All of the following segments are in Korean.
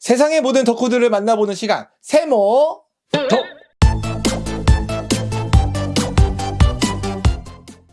세상의 모든 덕후들을 만나보는 시간 세모 덕.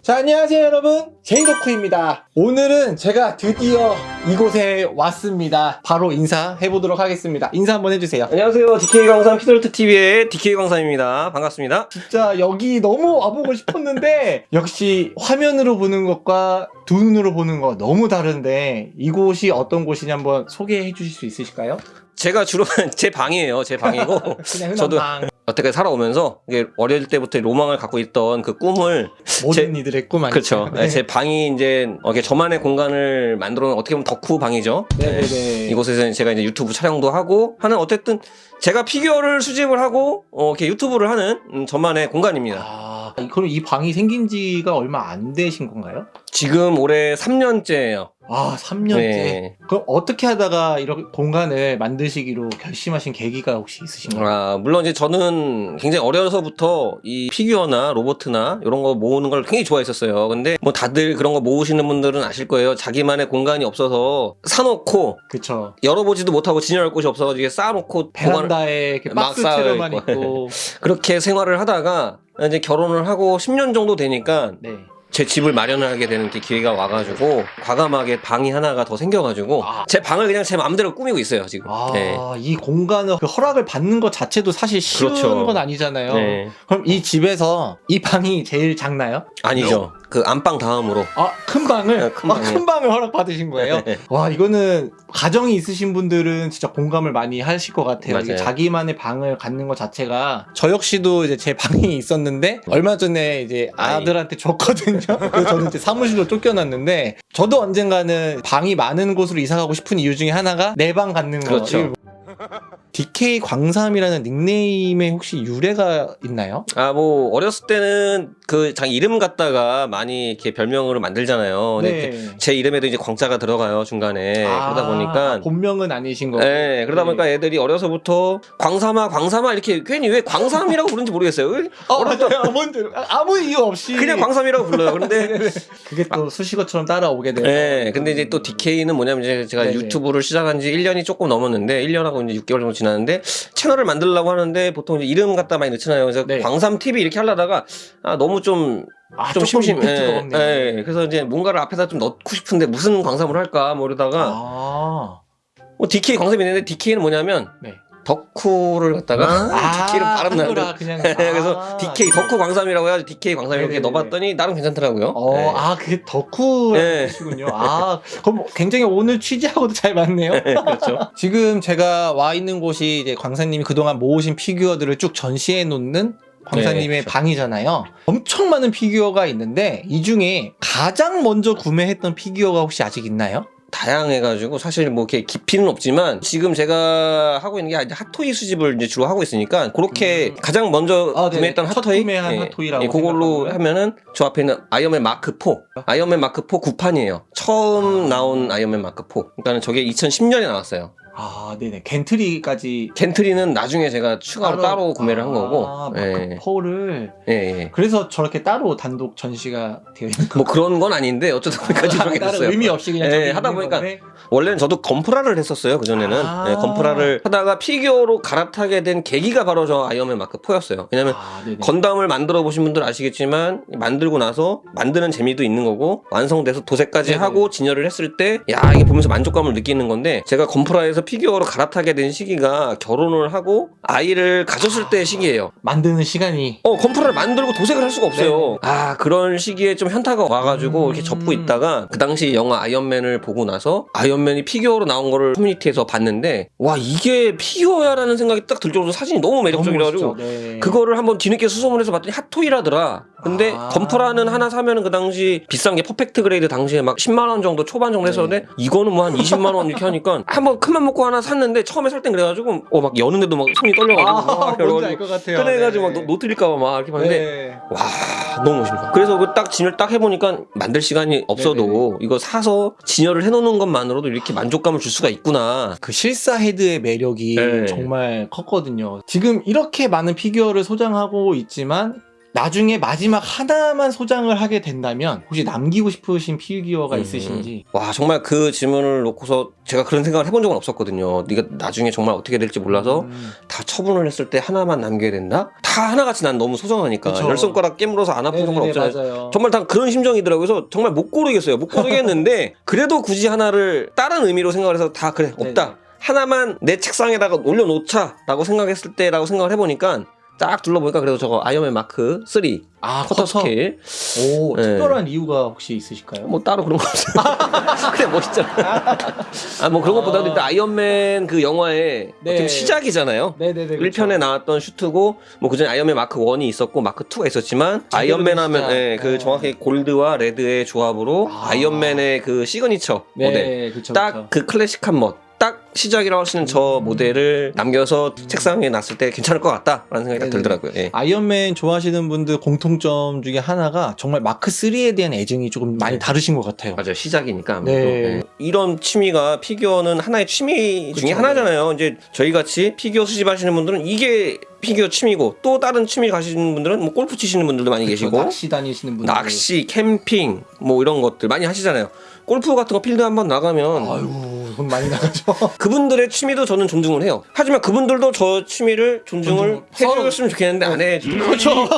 자 안녕하세요 여러분 제이덕후입니다 오늘은 제가 드디어 이곳에 왔습니다 바로 인사해 보도록 하겠습니다 인사 한번 해주세요 안녕하세요. DK 광산 피돌트 TV의 DK 광산입니다. 반갑습니다. 진짜 여기 너무 와보고 싶었는데 역시 화면으로 보는 것과 두 눈으로 보는 거 너무 다른데 이곳이 어떤 곳이냐 한번 소개해 주실 수 있으실까요? 제가 주로 제 방이에요. 제 방이고 저도 방 어떻게 살아오면서 이게 어릴 때부터 로망을 갖고 있던 그 꿈을 모든 이들의 꿈 아니죠? 그렇죠. 네. 제 방이 이제 이렇게 저만의 공간을 만들어 놓은 어떻게 보면 덕후 방이죠. 네네 네 이곳에서 제가 이제 유튜브 촬영도 하고 하는 어쨌든 제가 피규어를 수집을 하고 어, 이렇게 유튜브를 하는 음, 저만의 공간입니다. 아, 그럼 이 방이 생긴 지가 얼마 안 되신 건가요? 지금 올해 3년째예요. 아, 3년째. 네. 그럼 어떻게 하다가 이런 공간을 만드시기로 결심하신 계기가 혹시 있으신가요? 아, 물론 이제 저는 굉장히 어려서부터 이 피규어나 로보트나 이런 거 모으는 걸 굉장히 좋아했었어요. 근데 뭐 다들 그런 거 모으시는 분들은 아실 거예요. 자기만의 공간이 없어서 사놓고 그쵸. 열어보지도 못하고 진열할 곳이 없어가지고 이게 쌓아놓고 베란다에 이렇게 막 박스 채로만 쌓여있고. 있고. 그렇게 생활을 하다가 이제 결혼을 하고 10년 정도 되니까 네. 제 집을 마련을 하게 되는 이렇게 기회가 와가지고 과감하게 방이 하나가 더 생겨가지고 아. 제 방을 그냥 제 마음대로 꾸미고 있어요 지금. 아, 네. 이 공간을 그 허락을 받는 것 자체도 사실 쉬운 그렇죠. 건 아니잖아요. 네. 그럼 이 집에서 이 방이 제일 작나요? 아니죠. 그 안방 다음으로. 아, 큰 방을? 네, 큰 아. 큰 방을 허락 받으신 거예요? 네. 와, 이거는 가정이 있으신 분들은 진짜 공감을 많이 하실 것 같아요. 이게 자기만의 방을 갖는 것 자체가 저 역시도 이제 제 방이 있었는데 얼마 전에 이제. 아들한테 줬거든요. 그래서 저는 이제 사무실로 쫓겨났는데 저도 언젠가는 방이 많은 곳으로 이사 가고 싶은 이유 중에 하나가 내 방 갖는 거. 그렇죠. DK 광삼이라는 닉네임에 혹시 유래가 있나요? 아, 뭐, 어렸을 때는 그 자기 이름 갖다가 많이 이렇게 별명으로 만들잖아요. 근데 네. 제 이름에도 이제 광자가 들어가요, 중간에. 아, 그러다 보니까. 본명은 아니신 거고. 네, 그러다 보니까 애들이 어려서부터 광삼아, 광삼아 이렇게 괜히 왜 광삼이라고 부르는지 모르겠어요. 왜? 어, 맞아요. 뭔지 아무 이유 없이 그냥 광삼이라고 불러요. 그런데 그게 또 수식어처럼 따라오게 돼요. 네, 근데 이제 또 DK는 뭐냐면 이제 제가 네네. 유튜브를 시작한 지 1년이 조금 넘었는데 1년하고 이제 6개월 정도 지났 는데 채널을 만들려고 하는데 보통 이름 갖다 많이 넣잖아요. 그래서 네. 광삼 TV 이렇게 하려다가 아 너무 좀 아, 좀 심심. 예, 없네요. 예. 그래서 이제 뭔가를 앞에다 좀 넣고 싶은데 무슨 광삼을 할까 뭐 이러다가 아, 뭐 DK 광삼이 있는데 DK는 뭐냐면 네. 덕후를 갖다가 DK를 발음 한글화 나는데 그냥. 그래서 아. DK 덕후 광삼이라고 해가지고 DK 광삼 이렇게 네네네. 넣어봤더니 나름 괜찮더라고요. 어, 예. 아, 그게 덕후라는 네. 뜻이군요. 아, 그럼 굉장히 오늘 취지하고도 잘 맞네요. 예, 그렇죠. 지금 제가 와 있는 곳이 이제 광사님이 그동안 모으신 피규어들을 쭉 전시해 놓는 광사님의 네, 그렇죠. 방이잖아요. 엄청 많은 피규어가 있는데 이 중에 가장 먼저 구매했던 피규어가 혹시 아직 있나요? 다양해가지고 사실 뭐 이렇게 깊이는 없지만 지금 제가 하고 있는 게 이제 핫토이 수집을 이제 주로 하고 있으니까 그렇게 음. 가장 먼저 아. 구매했던 첫 핫토이 구매한 핫토이라고 예, 그걸로. 하면은 저 앞에 있는 아이언맨 마크 4 아이언맨 마크 4 구판이에요 처음 아. 나온 아이언맨 마크 4 그러니까 저게 2010년에 나왔어요 아, 네네. gantry까지 gantry는 나중에 제가 추가로 따로, 구매를 한 거고 아, 예. 마크 4를 예, 예. 그래서 저렇게 따로 단독 전시가 되어 있는 뭐 그런 건 아닌데 어쩌다 보니까 좀 그렇게 다른 됐어요 의미 없이 그냥 예, 하다 보니까 거네. 원래는 저도 건프라를 했었어요 그 전에는 아. 네, 건프라를 하다가 피규어로 갈아타게 된 계기가 바로 저 아이언맨 마크 4였어요 왜냐면 아. 건담을 만들어 보신 분들 아시겠지만 만들고 나서 만드는 재미도 있는 거고 완성돼서 도색까지 네네. 하고 진열을 했을 때 야 이게 보면서 만족감을 느끼는 건데 제가 건프라에서 피규어로 갈아타게 된 시기가 결혼을 하고 아이를 가졌을 때의 시기예요 만드는 시간이 어 건프라를 만들고 도색을 할 수가 없어요 네네. 아 그런 시기에 좀 현타가 와가지고 음. 이렇게 접고 있다가 그 당시 영화 아이언맨을 보고 나서 아이언맨이 피규어로 나온 거를 커뮤니티에서 봤는데 와 이게 피규어야라는 생각이 딱 들 정도로 사진이 너무 매력적이라가지고. 네. 그거를 한번 뒤늦게 수소문해서 봤더니 핫토이라더라. 근데 아. 건프라는 하나 사면은 그 당시 비싼 게 Perfect Grade 당시에 막 10만 원 정도 초반 정도 했었는데 이거는 뭐 한 20만 원 이렇게 하니까 한번 큰맘 먹고 하나 샀는데 처음에 살 땐 그래가지고 어 막 여는데도 막 손이 떨려가지고 아, 막 뭔지 알것 같아요. 꺼내가지고 네. 막 노- 노트릴까봐 막 이렇게 봤는데 네. 와 너무 멋있다. 그래서 그 딱 진열 딱 해보니까 만들 시간이 없어도 이거 사서 진열을 해놓는 것만으로도 이렇게 만족감을 줄 수가 있구나. 그 실사 헤드의 매력이 네. 정말 컸거든요. 지금 이렇게 많은 피규어를 소장하고 있지만 나중에 마지막 하나만 소장을 하게 된다면 혹시 남기고 싶으신 피규어가 음. 있으신지 와 정말 그 질문을 놓고서 제가 그런 생각을 해본 적은 없었거든요. 내가 나중에 정말 어떻게 될지 몰라서 음. 다 처분을 했을 때 하나만 남겨야 된다? 다 하나같이 난 너무 소중하니까 그쵸. 열 손가락 깨물어서 안 아픈 손가락 없잖아요. 맞아요. 정말 다 그런 심정이더라고요. 그래서 정말 못 고르겠어요. 못 고르겠는데 그래도 굳이 하나를 다른 의미로 생각을 해서 다 그래 없다. 네네. 하나만 내 책상에다가 올려놓자라고 생각했을 때라고 생각을 해보니까 딱 둘러보니까 그래도 저거 아이언맨 마크 3 아 quarter quarter scale 오 네. 특별한 이유가 혹시 있으실까요? 뭐 따로 그런 거 없어요. 그냥 멋있잖아. 아뭐 그런 것보다도 아. 일단 아이언맨 그 영화의 네. 어떻게 시작이잖아요. 네네네 1편에 나왔던 슈트고 뭐 그전에 아이언맨 마크 1이 있었고 마크 2가 있었지만 아이언맨 된 하면. 예, 그 네. 정확히 gold와 red의 조합으로 아. 아. 이언맨의그 시그니처 모델 네 그쵸 딱 그쵸. 그 클래식한 멋. 딱 시작이라고 있는 저 음. 모델을 남겨서 책상에 놨을 때 괜찮을 것 같다라는 생각이 딱. 들더라고요. 예. 아이언맨 좋아하시는 분들 공통점 중에 하나가 정말 마크 3에 대한 애정이 조금 많이 네. 다르신 것 같아요. 맞아요 시작이니까 아무래도 네. 예. 이런 취미가 피규어는 하나의 취미 중에 그쵸. 하나잖아요 이제 저희 같이 피규어 수집하시는 분들은 이게 피규어 취미고 또 다른 취미 가시는 분들은 뭐 골프 치시는 분들도 많이 그쵸, 계시고 낚시 다니시는 분들 낚시, 캠핑 뭐 이런 것들 많이 하시잖아요. 골프 같은 거 필드 한번 나가면 아이고 돈 많이 나가죠. 그분들의 취미도 저는 존중을 해요. 하지만 그분들도 제 취미를 존중을 존중. 해주셨으면 좋겠는데 안 해. 그렇죠.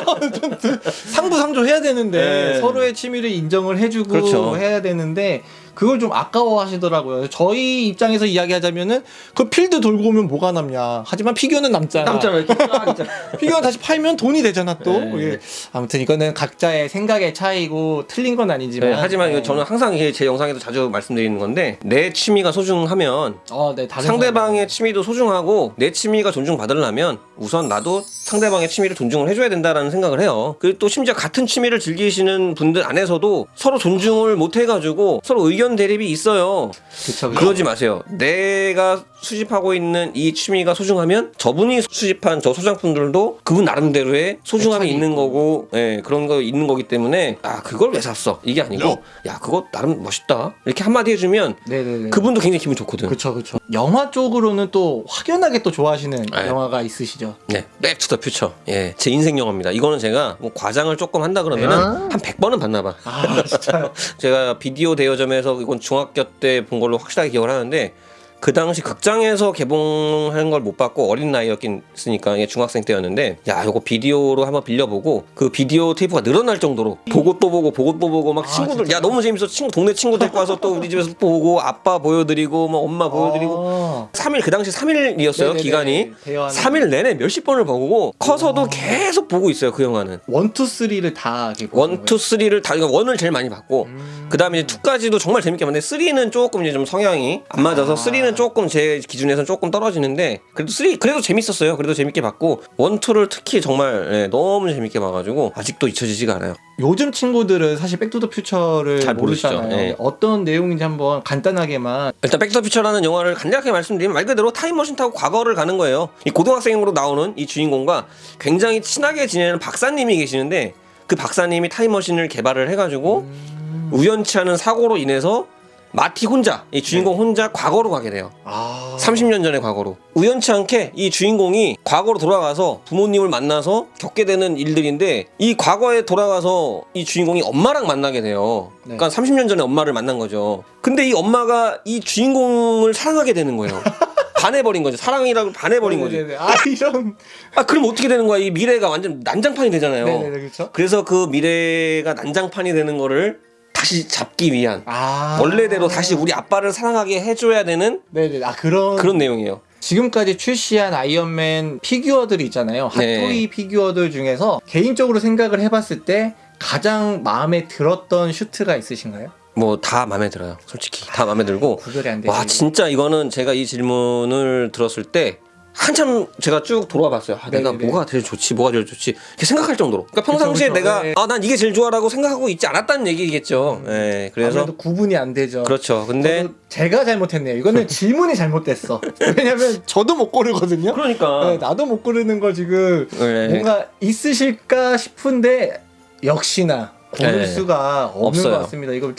상부상조 해야 되는데 네. 서로의 취미를 인정을 해주고 그렇죠. 해야 되는데 그걸 좀 아까워하시더라고요. 저희 입장에서 이야기하자면은 그 필드 돌고 오면 뭐가 남냐. 하지만 피규어는 남잖아. 있잖아. 피규어 다시 팔면 돈이 되잖아 또. 네. 예. 아무튼 이거는 각자의 생각의 차이고 틀린 건 아니지만. 네, 하지만 네. 저는 항상 제 영상에도 자주 말씀드리는 건데 내 취미가 소중하면 어, 네, 상대방의 취미도 소중하고 내 취미가 존중받으려면 우선 나도 상대방의 취미를 존중을 해줘야 된다라는 생각을 해요. 그리고 또 심지어 같은 취미를 즐기시는 분들 안에서도 서로 존중을 못 해가지고 서로 의견 대립이 있어요. 그쵸, 그쵸. 그러지 마세요. 내가 수집하고 있는 이 취미가 소중하면 저분이 수집한 저 소장품들도 그분 나름대로의 소중함이 있는. 거고, 예, 그런 거 있는 거기 때문에 아 그걸 왜 샀어? 이게 아니고 야 그거 나름 멋있다 이렇게 한마디 해주면 네네네. 그분도 굉장히 기분 좋거든. 그쵸 그쵸. 영화 쪽으로는 또 확연하게 또 좋아하시는 네. 영화가 있으시죠? 네, 백투 더 퓨처. 예, 제 인생 영화입니다. 이거는 제가 뭐 과장을 조금 한다 그러면은 한 100번은 봤나 봐. 아 진짜요? 제가 비디오 대여점에서 이건 중학교 때 본 걸로 확실하게 기억을 하는데 그 당시 극장에서 개봉하는 걸못 봤고 어린 나이였으니까 중학생 때였는데 야 이거 비디오로 한번 빌려보고 그 비디오 테이프가 늘어날 정도로 보고 또 보고 보고 또 보고 막 아, 친구들 진짜요? 야 너무 재밌어 친구 동네 친구 데리고 와서 또 우리 집에서 보고 아빠 보여드리고 뭐 엄마 보여드리고 아. 3일 그 당시 3일이었어요 네네네. 기간이 대여하는 3일 내내 몇십 번을 보고 커서도 계속 보고 있어요 그 영화는 one two three를 다 이렇게 보는 one, two, three를 다, 그러니까 one을 제일 많이 봤고, 음. 그 다음에 이제 two까지도 정말 재밌게 봤는데, three는 조금 이제 좀 성향이 안 맞아서, 아. three는 조금 제 기준에서는 조금 떨어지는데, 그래도 three, 그래도 재밌었어요. 그래도 재밌게 봤고, one, two를 특히 정말, 예, 너무 재밌게 봐가지고, 아직도 잊혀지지가 않아요. 요즘 친구들은 사실 백투더퓨처를 잘 모르시죠. 모르잖아요. 네. 어떤 내용인지 한번 간단하게만 일단 백투더퓨처라는 영화를 간략하게 말씀드리면 말 그대로 타임머신 타고 과거를 가는 거예요. 이 고등학생으로 나오는 이 주인공과 굉장히 친하게 지내는 박사님이 계시는데 그 박사님이 타임머신을 개발을 해가지고 음. 우연치 않은 사고로 인해서 마티 혼자 이 주인공 혼자 과거로 가게 돼요. 아 30년 전의 과거로 우연치 않게 이 주인공이 과거로 돌아가서 부모님을 만나서 겪게 되는 일들인데 이 과거에 돌아가서 이 주인공이 엄마랑 만나게 돼요. 네. 그러니까 30년 전에 엄마를 만난 거죠. 근데 이 엄마가 이 주인공을 사랑하게 되는 거예요. 반해버린 거죠. 사랑이라고 반해버린 거죠. 아 이런 아 그럼 어떻게 되는 거야? 이 미래가 완전 난장판이 되잖아요. 네네네 그렇죠. 그래서 그 미래가 난장판이 되는 거를 다시 잡기 위한 아 원래대로 다시 우리 아빠를 사랑하게 해줘야 되는 네네 아 그런 그런 내용이에요. 지금까지 출시한 아이언맨 피규어들이 있잖아요. 네. 핫토이 피규어들 중에서 개인적으로 생각을 해봤을 때 가장 마음에 들었던 슈트가 있으신가요? 뭐 다 마음에 들어요. 솔직히 다 마음에 들고 구별이 안 되죠. 와 진짜 이거는 제가 이 질문을 들었을 때 한참 제가 쭉 돌아와 봤어요. 아, 내가 네네네. 뭐가 제일 좋지, 뭐가 제일 좋지 이렇게 생각할 정도로. 그러니까 평상시에 그쵸. 내가 네. 아난 이게 제일 좋아라고 생각하고 있지 않았다는 얘기겠죠. 예, 그래서 아무래도 구분이 안 되죠. 그렇죠. 근데 제가 잘못했네요. 이거는 질문이 잘못됐어. 왜냐면 저도 못 고르거든요. 그러니까 네, 나도 못 고르는 거 지금 네. 뭔가 있으실까 싶은데 역시나 고를 네. 수가 없는 없어요. 것 같습니다. 이거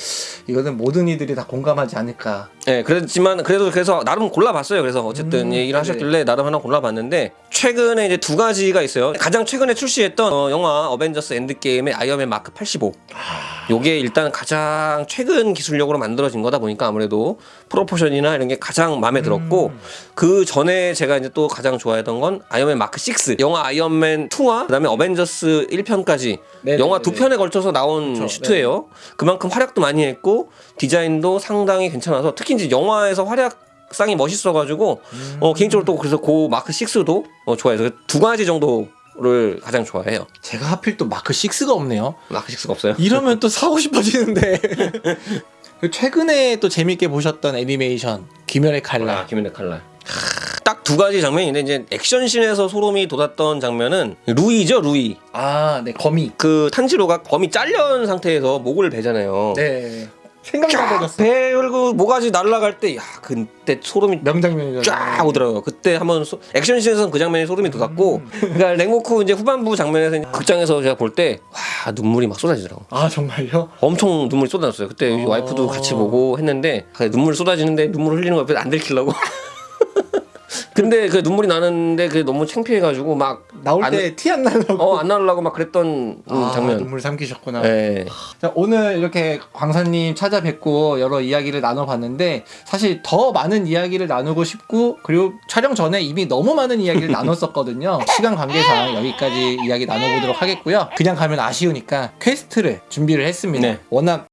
이거는 모든 이들이 다 공감하지 않을까. 네, 그렇지만 그래도 그래서 나름 골라봤어요. 그래서 어쨌든 음, 얘기를 네네. 하셨길래 나름 하나 골라봤는데 최근에 이제 두 가지가 있어요. 가장 최근에 출시했던 어, 영화 어벤져스 엔드게임의 아이언맨 마크 85. 요게 일단 가장 최근 기술력으로 만들어진 거다 보니까 아무래도 proportion이나 이런 게 가장 마음에 들었고 음. 그 전에 제가 이제 또 가장 좋아했던 건 아이언맨 마크 6. 영화 아이언맨 2와 그다음에 어벤져스 1편까지 네네네네. 영화 두 편에 걸쳐서 나온 그쵸, 슈트예요. 그만큼 활약도 많이 했고 디자인도 상당히 괜찮아서 특히 이제 영화에서 활약상이 멋있어가지고 음. 어, 개인적으로 또 그래서 그 마크 6도 어, 좋아해서 두 가지 정도 를 가장 좋아해요. 제가 하필 또 마크 6가 없네요. 마크 6가 없어요. 이러면 또 사고 싶어지는데. 그리고 최근에 또 재밌게 보셨던 애니메이션 귀멸의 칼날. 아, 김현의 칼날. 딱 두 가지 장면인데 이제 액션씬에서 소름이 돋았던 장면은 루이죠 루이. 아, 네 거미. 그 탄지로가 범이 잘려온 상태에서 목을 베잖아요. 네. 생각만 쫙 해봤어. 배 열고 모가지 날아갈 때, 야 그때 소름이 명장면이죠. 쫙 오더라고요. 그때 한번 소- 액션씬에서는 그 장면이 소름이 돋았고, 그러니까 랭고쿠 이제 후반부 장면에서 이제 극장에서 제가 볼 때, 와 눈물이 막 쏟아지더라고. 아 정말요? 엄청 눈물이 쏟아졌어요. 그때 어. 와이프도 같이 보고 했는데 눈물 쏟아지는데 눈물 흘리는 거 옆에 안 들키려고. 근데 그 눈물이 나는데 그게 너무 창피해가지고 막 나올 안- 때 티 안 나려고. 어, 안 나오려고 막 그랬던 음, 아, 장면. 눈물 삼키셨구나. 네. 자, 오늘 이렇게 강사님 찾아뵙고 여러 이야기를 나눠봤는데 사실 더 많은 이야기를 나누고 싶고 그리고 촬영 전에 이미 너무 많은 이야기를 나눴었거든요. 시간 관계상 여기까지 이야기 나눠보도록 하겠고요. 그냥 가면 아쉬우니까 퀘스트를 준비를 했습니다. 네. 워낙